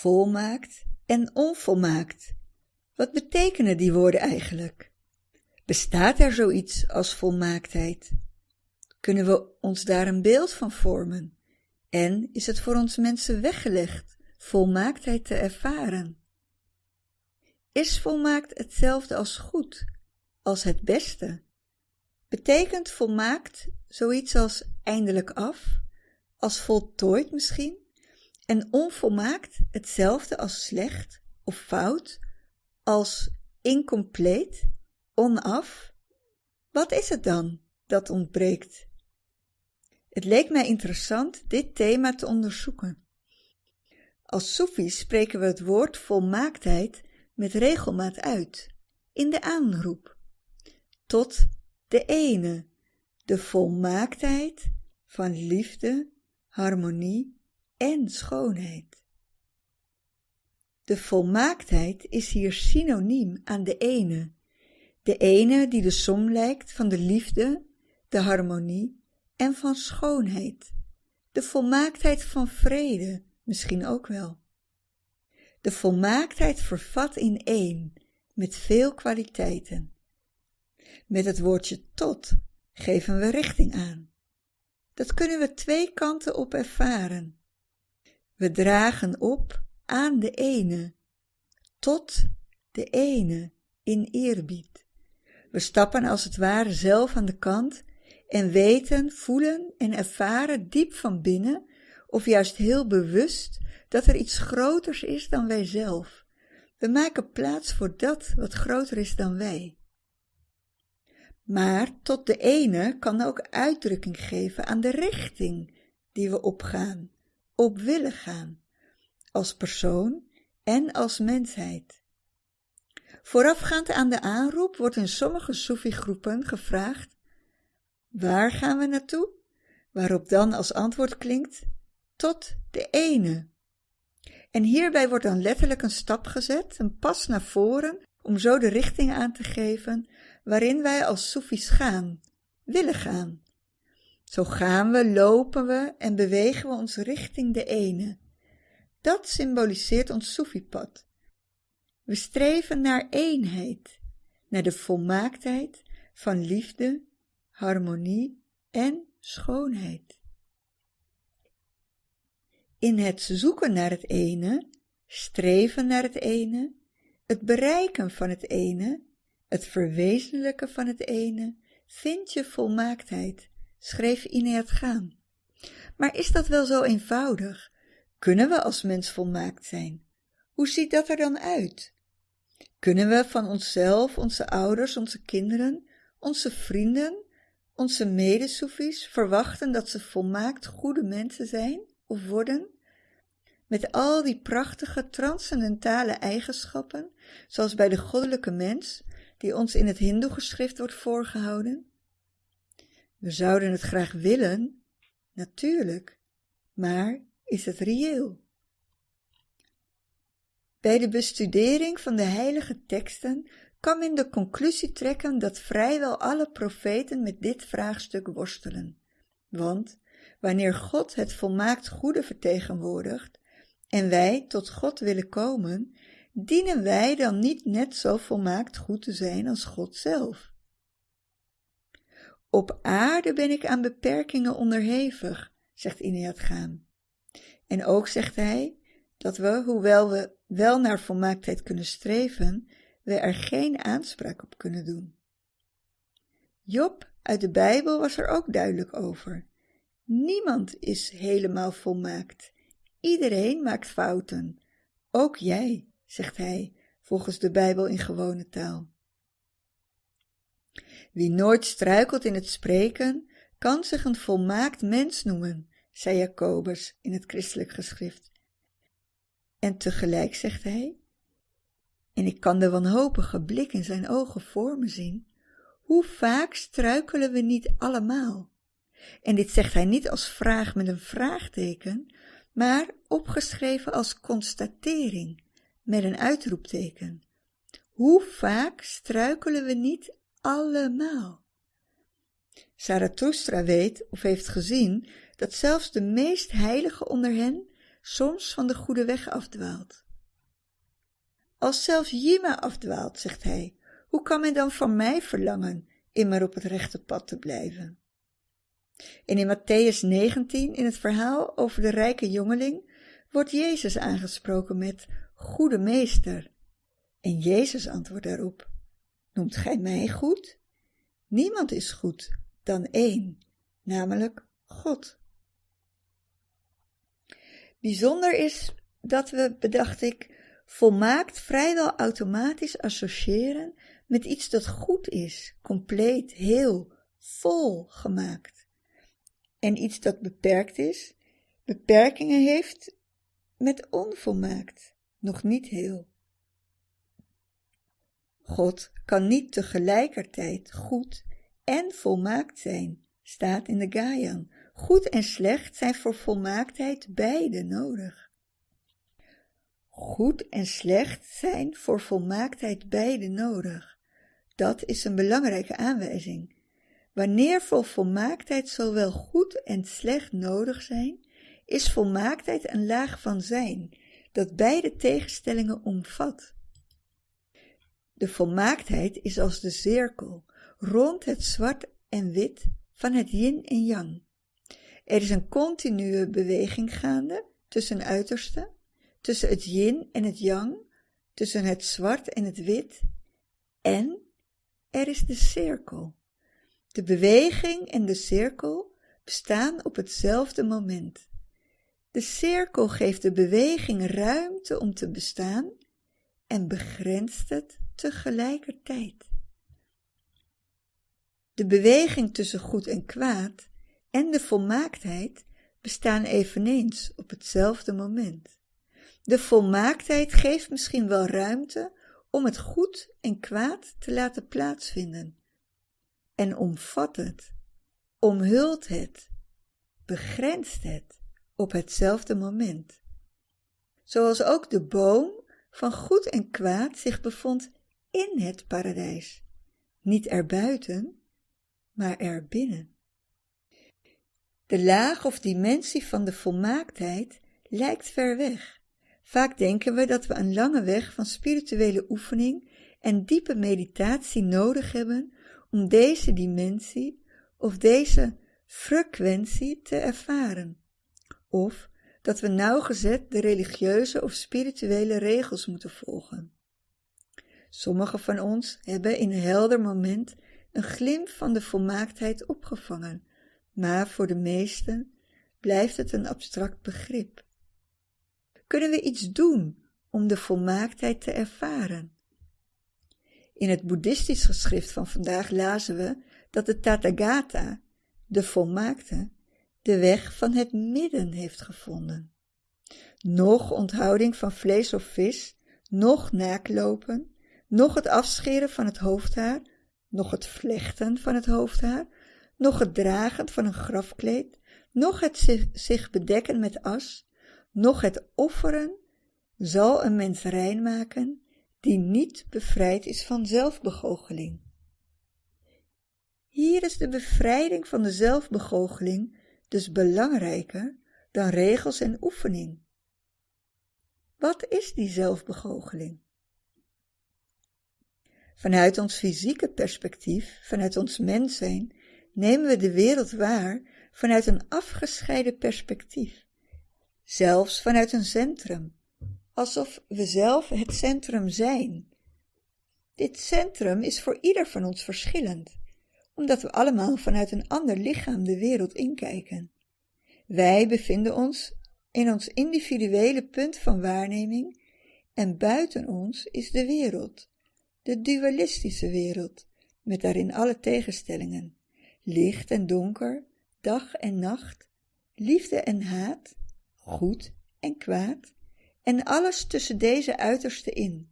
volmaakt en onvolmaakt. Wat betekenen die woorden eigenlijk? Bestaat er zoiets als volmaaktheid? Kunnen we ons daar een beeld van vormen? En is het voor ons mensen weggelegd volmaaktheid te ervaren? Is volmaakt hetzelfde als goed, als het beste? Betekent volmaakt zoiets als eindelijk af, als voltooid misschien, en onvolmaakt hetzelfde als slecht of fout, als incompleet, onaf? Wat is het dan dat ontbreekt? Het leek mij interessant dit thema te onderzoeken. Als Soefies spreken we het woord volmaaktheid met regelmaat uit, in de aanroep, tot de ene, de volmaaktheid van liefde, harmonie en schoonheid. De volmaaktheid is hier synoniem aan de ene, de ene die de som lijkt van de liefde, de harmonie en van schoonheid, de volmaaktheid van vrede misschien ook wel. De volmaaktheid vervat in één, met veel kwaliteiten. Met het woordje tot geven we richting aan. Dat kunnen we twee kanten op ervaren. We dragen op aan de ene, tot de ene in eerbied. We stappen als het ware zelf aan de kant en weten, voelen en ervaren diep van binnen, of juist heel bewust, dat er iets groters is dan wij zelf. We maken plaats voor dat wat groter is dan wij. Maar tot de ene kan ook uitdrukking geven aan de richting die we opgaan, op willen gaan, als persoon en als mensheid. Voorafgaand aan de aanroep wordt in sommige Soefi-groepen gevraagd: Waar gaan we naartoe? Waarop dan als antwoord klinkt: Tot de ene. En hierbij wordt dan letterlijk een stap gezet, een pas naar voren, om zo de richting aan te geven waarin wij als Soefies gaan, willen gaan. Zo gaan we, lopen we en bewegen we ons richting de ene. Dat symboliseert ons Soefipad. We streven naar eenheid, naar de volmaaktheid van liefde, harmonie en schoonheid. In het zoeken naar het ene, streven naar het ene, het bereiken van het ene, het verwezenlijken van het ene, vind je volmaaktheid, schreef Ineert Gaan. Maar is dat wel zo eenvoudig? Kunnen we als mens volmaakt zijn? Hoe ziet dat er dan uit? Kunnen we van onszelf, onze ouders, onze kinderen, onze vrienden, onze medesoefies verwachten dat ze volmaakt goede mensen zijn of worden? Met al die prachtige transcendentale eigenschappen, zoals bij de goddelijke mens, die ons in het Hindoe-geschrift wordt voorgehouden? We zouden het graag willen, natuurlijk, maar is het reëel? Bij de bestudering van de heilige teksten kan men de conclusie trekken dat vrijwel alle profeten met dit vraagstuk worstelen. Want wanneer God het volmaakt goede vertegenwoordigt en wij tot God willen komen, dienen wij dan niet net zo volmaakt goed te zijn als God zelf? Op aarde ben ik aan beperkingen onderhevig, zegt Ineat Gaan. En ook zegt hij dat we, hoewel we wel naar volmaaktheid kunnen streven, we er geen aanspraak op kunnen doen. Job uit de Bijbel was er ook duidelijk over. Niemand is helemaal volmaakt. Iedereen maakt fouten. Ook jij zegt hij, volgens de Bijbel in gewone taal. Wie nooit struikelt in het spreken, kan zich een volmaakt mens noemen, zei Jacobus in het christelijk geschrift. En tegelijk zegt hij, en ik kan de wanhopige blik in zijn ogen voor me zien, hoe vaak struikelen we niet allemaal? En dit zegt hij niet als vraag met een vraagteken, maar opgeschreven als constatering, met een uitroepteken. Hoe vaak struikelen we niet allemaal? Zarathustra weet of heeft gezien dat zelfs de meest heilige onder hen soms van de goede weg afdwaalt. Als zelfs Jima afdwaalt, zegt hij, hoe kan men dan van mij verlangen immer op het rechte pad te blijven? En in Matthäus 19, in het verhaal over de rijke jongeling, wordt Jezus aangesproken met Goede Meester. En Jezus antwoordt daarop, Noemt gij mij goed? Niemand is goed dan één, namelijk God. Bijzonder is dat we, bedacht ik, volmaakt vrijwel automatisch associëren met iets dat goed is, compleet, heel, vol gemaakt. En iets dat beperkt is, beperkingen heeft met onvolmaakt, nog niet heel. God kan niet tegelijkertijd goed en volmaakt zijn, staat in de Gaian. Goed en slecht zijn voor volmaaktheid beide nodig. Goed en slecht zijn voor volmaaktheid beide nodig. Dat is een belangrijke aanwijzing. Wanneer voor volmaaktheid zowel goed en slecht nodig zijn, is volmaaktheid een laag van zijn, dat beide tegenstellingen omvat. De volmaaktheid is als de cirkel rond het zwart en wit van het yin en yang. Er is een continue beweging gaande tussen uitersten, tussen het yin en het yang, tussen het zwart en het wit, en er is de cirkel. De beweging en de cirkel bestaan op hetzelfde moment. De cirkel geeft de beweging ruimte om te bestaan en begrenst het tegelijkertijd. De beweging tussen goed en kwaad en de volmaaktheid bestaan eveneens op hetzelfde moment. De volmaaktheid geeft misschien wel ruimte om het goed en kwaad te laten plaatsvinden en omvat het, omhult het, begrenst het op hetzelfde moment. Zoals ook de boom van goed en kwaad zich bevond in het paradijs, niet erbuiten, maar erbinnen. De laag of dimensie van de volmaaktheid lijkt ver weg. Vaak denken we dat we een lange weg van spirituele oefening en diepe meditatie nodig hebben om deze dimensie of deze frequentie te ervaren. Of dat we nauwgezet de religieuze of spirituele regels moeten volgen. Sommigen van ons hebben in een helder moment een glimp van de volmaaktheid opgevangen, maar voor de meesten blijft het een abstract begrip. Kunnen we iets doen om de volmaaktheid te ervaren? In het boeddhistisch geschrift van vandaag lazen we dat de Tathagata, de volmaakte, de weg van het midden heeft gevonden. Nog onthouding van vlees of vis, nog naaklopen, nog het afscheren van het hoofdhaar, nog het vlechten van het hoofdhaar, nog het dragen van een grafkleed, nog het zich, bedekken met as, nog het offeren, zal een mens rein maken die niet bevrijd is van zelfbegoocheling. Hier is de bevrijding van de zelfbegoocheling dus belangrijker dan regels en oefening. Wat is die zelfbegoocheling? Vanuit ons fysieke perspectief, vanuit ons mens zijn, nemen we de wereld waar vanuit een afgescheiden perspectief. Zelfs vanuit een centrum, alsof we zelf het centrum zijn. Dit centrum is voor ieder van ons verschillend, omdat we allemaal vanuit een ander lichaam de wereld inkijken. Wij bevinden ons in ons individuele punt van waarneming en buiten ons is de wereld, de dualistische wereld, met daarin alle tegenstellingen, licht en donker, dag en nacht, liefde en haat, goed en kwaad, en alles tussen deze uitersten in.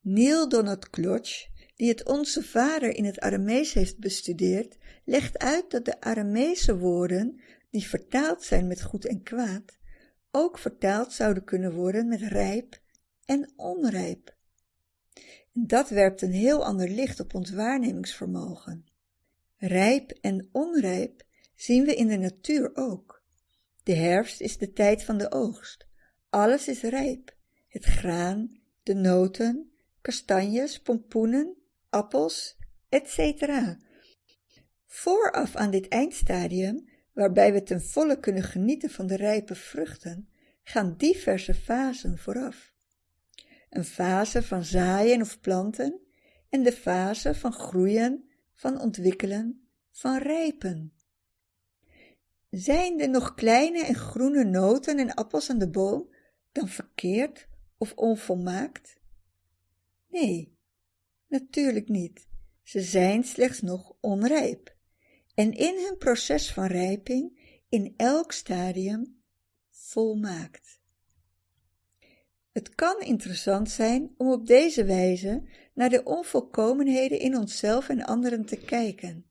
Neil Donald Klotsch, die het Onze Vader in het Aramees heeft bestudeerd, legt uit dat de Aramese woorden, die vertaald zijn met goed en kwaad, ook vertaald zouden kunnen worden met rijp en onrijp. Dat werpt een heel ander licht op ons waarnemingsvermogen. Rijp en onrijp zien we in de natuur ook. De herfst is de tijd van de oogst. Alles is rijp. Het graan, de noten, kastanjes, pompoenen, appels, etc. Vooraf aan dit eindstadium, waarbij we ten volle kunnen genieten van de rijpe vruchten, gaan diverse fasen vooraf. Een fase van zaaien of planten en de fase van groeien, van ontwikkelen, van rijpen. Zijn er nog kleine en groene noten en appels aan de boom dan verkeerd of onvolmaakt? Nee, natuurlijk niet. Ze zijn slechts nog onrijp. En in hun proces van rijping, in elk stadium, volmaakt. Het kan interessant zijn om op deze wijze naar de onvolkomenheden in onszelf en anderen te kijken.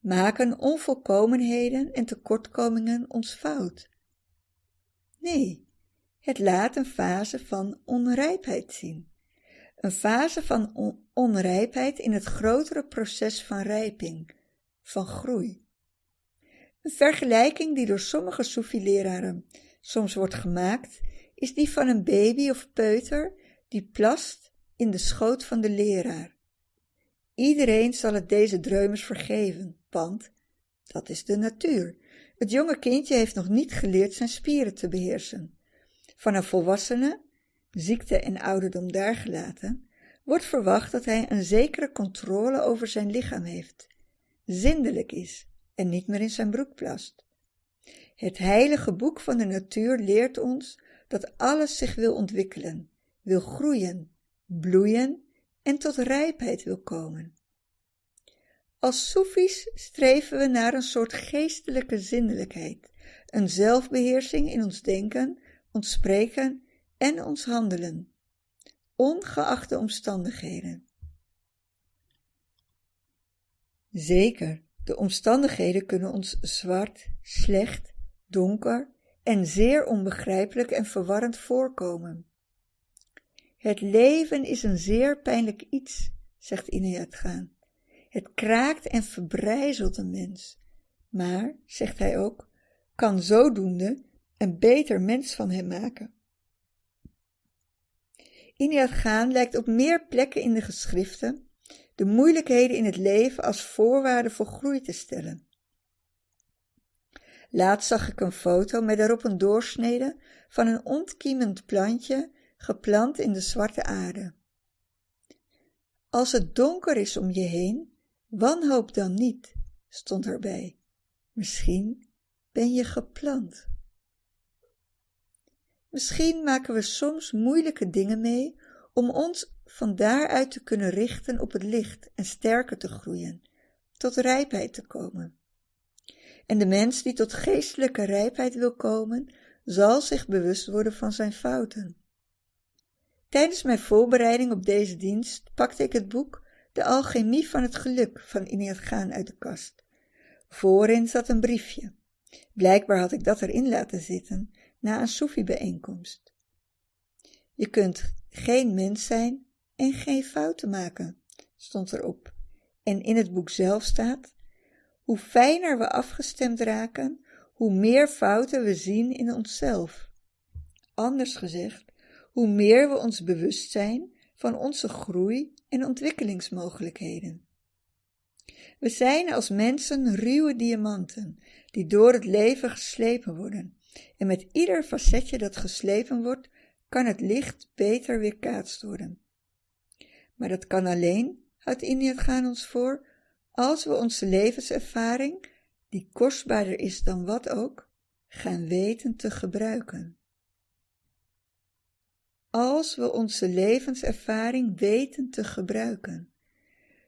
Maken onvolkomenheden en tekortkomingen ons fout? Nee, het laat een fase van onrijpheid zien. Een fase van onrijpheid in het grotere proces van rijping, van groei. Een vergelijking die door sommige Soefi-leraren soms wordt gemaakt, is die van een baby of peuter die plast in de schoot van de leraar. Iedereen zal het deze dreumes vergeven, want dat is de natuur. Het jonge kindje heeft nog niet geleerd zijn spieren te beheersen. Van een volwassene, ziekte en ouderdom daargelaten, wordt verwacht dat hij een zekere controle over zijn lichaam heeft, zindelijk is en niet meer in zijn broek plast. Het heilige boek van de natuur leert ons dat alles zich wil ontwikkelen, wil groeien, bloeien en tot rijpheid wil komen. Als soefies streven we naar een soort geestelijke zinnelijkheid, een zelfbeheersing in ons denken, ons spreken en ons handelen, ongeacht de omstandigheden. Zeker, de omstandigheden kunnen ons zwart, slecht, donker en zeer onbegrijpelijk en verwarrend voorkomen. Het leven is een zeer pijnlijk iets, zegt Inayat Gaan. Het kraakt en verbrijzelt een mens, maar, zegt hij ook, kan zodoende een beter mens van hem maken. Inayat Gaan lijkt op meer plekken in de geschriften de moeilijkheden in het leven als voorwaarde voor groei te stellen. Laatst zag ik een foto met daarop een doorsnede van een ontkiemend plantje geplant in de zwarte aarde. Als het donker is om je heen, wanhoop dan niet, stond erbij. Misschien ben je geplant. Misschien maken we soms moeilijke dingen mee om ons van daaruit te kunnen richten op het licht en sterker te groeien, tot rijpheid te komen. En de mens die tot geestelijke rijpheid wil komen, zal zich bewust worden van zijn fouten. Tijdens mijn voorbereiding op deze dienst pakte ik het boek De Alchemie van het Geluk van Iniyat Gaan uit de kast. Voorin zat een briefje. Blijkbaar had ik dat erin laten zitten na een Soefi-bijeenkomst. Je kunt geen mens zijn en geen fouten maken, stond erop. En in het boek zelf staat: hoe fijner we afgestemd raken, hoe meer fouten we zien in onszelf. Anders gezegd, hoe meer we ons bewust zijn van onze groei en ontwikkelingsmogelijkheden. We zijn als mensen ruwe diamanten die door het leven geslepen worden. En met ieder facetje dat geslepen wordt, kan het licht beter weerkaatst worden. Maar dat kan alleen, houdt India gaan ons voor, als we onze levenservaring, die kostbaarder is dan wat ook, gaan weten te gebruiken. Als we onze levenservaring weten te gebruiken.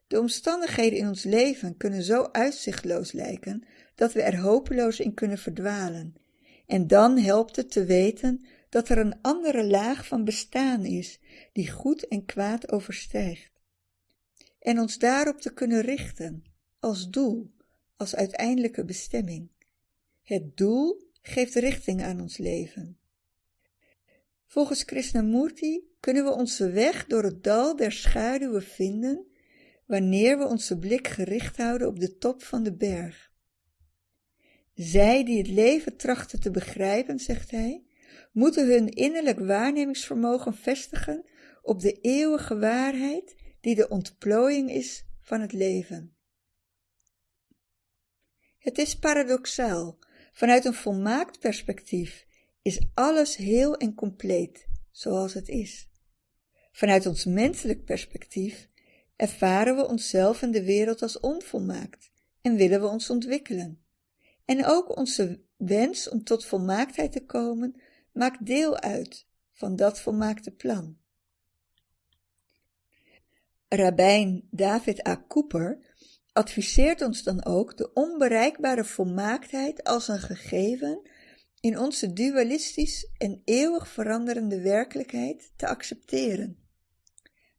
De omstandigheden in ons leven kunnen zo uitzichtloos lijken dat we er hopeloos in kunnen verdwalen. En dan helpt het te weten dat er een andere laag van bestaan is die goed en kwaad overstijgt en ons daarop te kunnen richten, als doel, als uiteindelijke bestemming. Het doel geeft richting aan ons leven. Volgens Krishnamurti kunnen we onze weg door het dal der schaduwen vinden wanneer we onze blik gericht houden op de top van de berg. Zij die het leven trachten te begrijpen, zegt hij, moeten hun innerlijk waarnemingsvermogen vestigen op de eeuwige waarheid die de ontplooiing is van het leven. Het is paradoxaal. Vanuit een volmaakt perspectief is alles heel en compleet, zoals het is. Vanuit ons menselijk perspectief ervaren we onszelf en de wereld als onvolmaakt en willen we ons ontwikkelen. En ook onze wens om tot volmaaktheid te komen maakt deel uit van dat volmaakte plan. Rabijn David A. Cooper adviseert ons dan ook de onbereikbare volmaaktheid als een gegeven in onze dualistisch en eeuwig veranderende werkelijkheid te accepteren.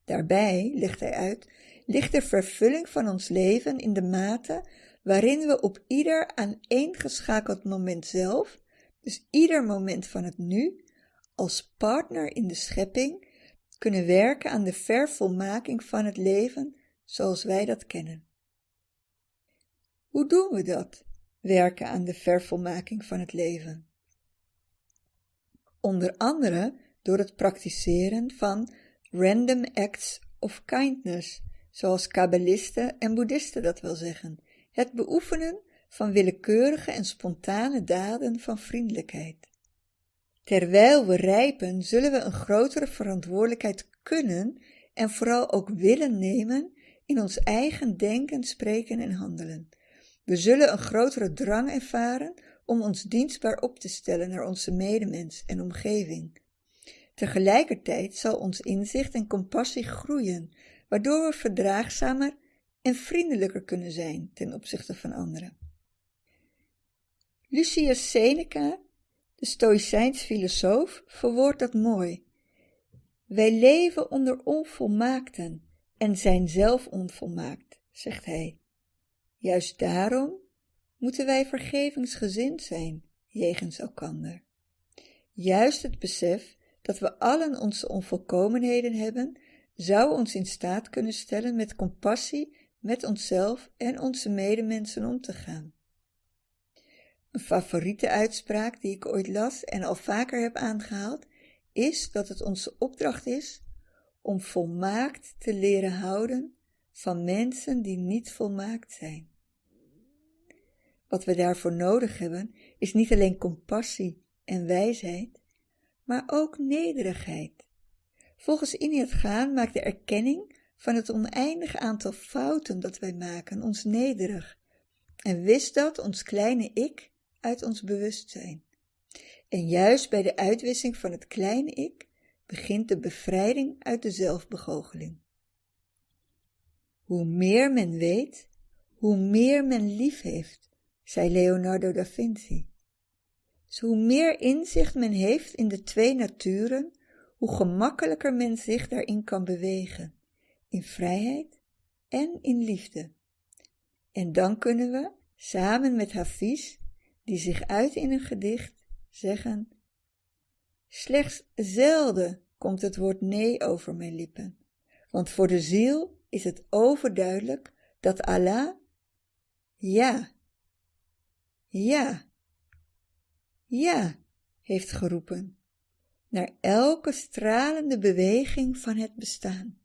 Daarbij, legt hij uit, ligt de vervulling van ons leven in de mate waarin we op ieder aaneengeschakeld moment zelf, dus ieder moment van het nu, als partner in de schepping, kunnen werken aan de vervolmaking van het leven zoals wij dat kennen. Hoe doen we dat, werken aan de vervolmaking van het leven? Onder andere door het praktiseren van random acts of kindness, zoals kabbalisten en boeddhisten dat wel zeggen, het beoefenen van willekeurige en spontane daden van vriendelijkheid. Terwijl we rijpen, zullen we een grotere verantwoordelijkheid kunnen en vooral ook willen nemen in ons eigen denken, spreken en handelen. We zullen een grotere drang ervaren om ons dienstbaar op te stellen naar onze medemens en omgeving. Tegelijkertijd zal ons inzicht en compassie groeien, waardoor we verdraagzamer en vriendelijker kunnen zijn ten opzichte van anderen. Lucius Seneca, de Stoïcijns filosoof, verwoordt dat mooi. Wij leven onder onvolmaakten en zijn zelf onvolmaakt, zegt hij. Juist daarom moeten wij vergevingsgezind zijn jegens elkander. Juist het besef dat we allen onze onvolkomenheden hebben, zou ons in staat kunnen stellen met compassie met onszelf en onze medemensen om te gaan. Een favoriete uitspraak die ik ooit las en al vaker heb aangehaald, is dat het onze opdracht is om volmaakt te leren houden van mensen die niet volmaakt zijn. Wat we daarvoor nodig hebben, is niet alleen compassie en wijsheid, maar ook nederigheid. Volgens Iniat Gaan maakt de erkenning van het oneindig aantal fouten dat wij maken ons nederig en wist dat ons kleine ik uit ons bewustzijn. En juist bij de uitwisseling van het kleine ik begint de bevrijding uit de zelfbegoocheling. Hoe meer men weet, hoe meer men lief heeft, zei Leonardo da Vinci. Dus hoe meer inzicht men heeft in de twee naturen, hoe gemakkelijker men zich daarin kan bewegen, in vrijheid en in liefde. En dan kunnen we, samen met Hafiz, die zich uit in een gedicht, zeggen: Slechts zelden komt het woord nee over mijn lippen, want voor de ziel is het overduidelijk dat Allah ja, ja, ja heeft geroepen naar elke stralende beweging van het bestaan.